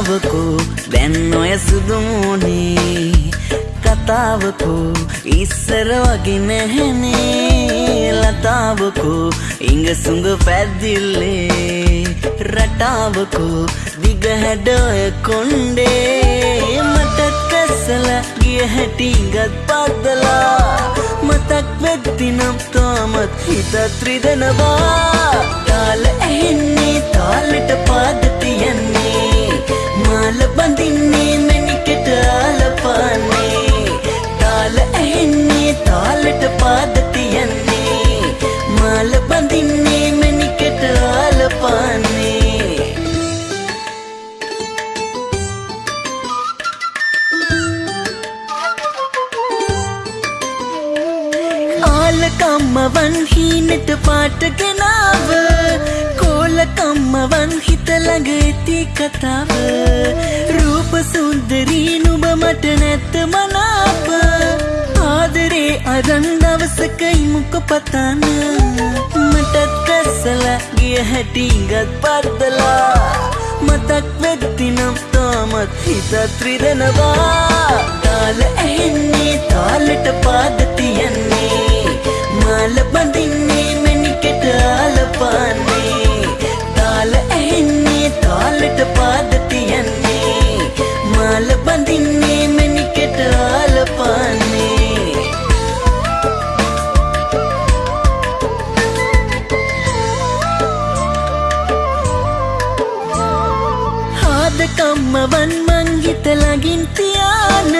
හිනාවකෝ දැන් ඔය සුදුමෝනේ කතාවකෝ ඉස්සර වගේ නැහැනේ ලතාවකෝ ඉඟ සුඟ පැද්දිල්ලේ රටාවකෝ දිග හැඩොය කොන්්ඩේ මටත් කැස්සල ගිය හැටිගත් පද්දලා මතක් වෙද්දිනම් තාමත් හිතත් රිදනවා. මාල බඳින්නේ මැනිකට ආලපානේ ආලකම්මවන් හීනට පාටගෙනාව කෝලකම්මවන් හිතළඟ ඇති කතාව. රූප සුන්දරී නුබ මට නැත්ත මනාප. ආදරේ අරන් දවසකයි මුක පතාන. මටත් කැස්සල ගිය හැටිගත් පද්දලා මතක් වෙද්දිනම් තාමත් හිතත් රිදනවා. ආදකම්මවන් මං හිතලගින් තියාන.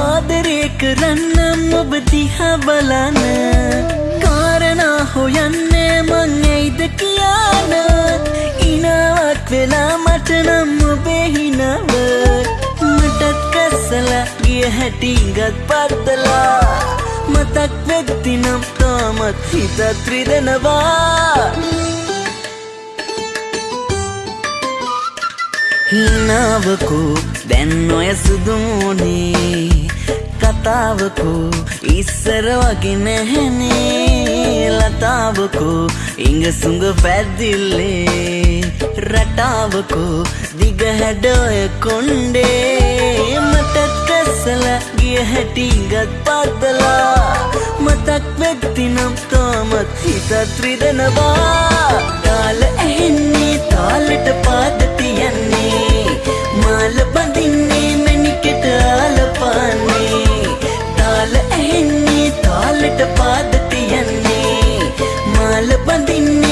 ආදරේ කරන්නම් ඔබ දිහා බලන. කාරණා හොයන්නේ මං ඇයිද කියාන. ඉනාවක් වෙලා මට නම් ඔබේ හිනව. මටත් කස්සලා ගිය හැටිගත් පත්තලා මතක් වෙද්දිනම් තාමත් හිතත් රිදනවා. හිනාවකෝ. දැන් ඔය සුදුමෝනේ කතාවකෝ. ඉස්සර වගේ නැහැනේ ලතාවකෝ. ඉඟ සුඟ පැද්දිල්ලේ රටාවකෝ. දිග හැඩොය කොන්්ඩේ මටත් කැස්සල ගිය හැටිගත් පද්දලා මතක් වෙද්දිනම් තාමත් හිතත් රිදනවා. තාල when they need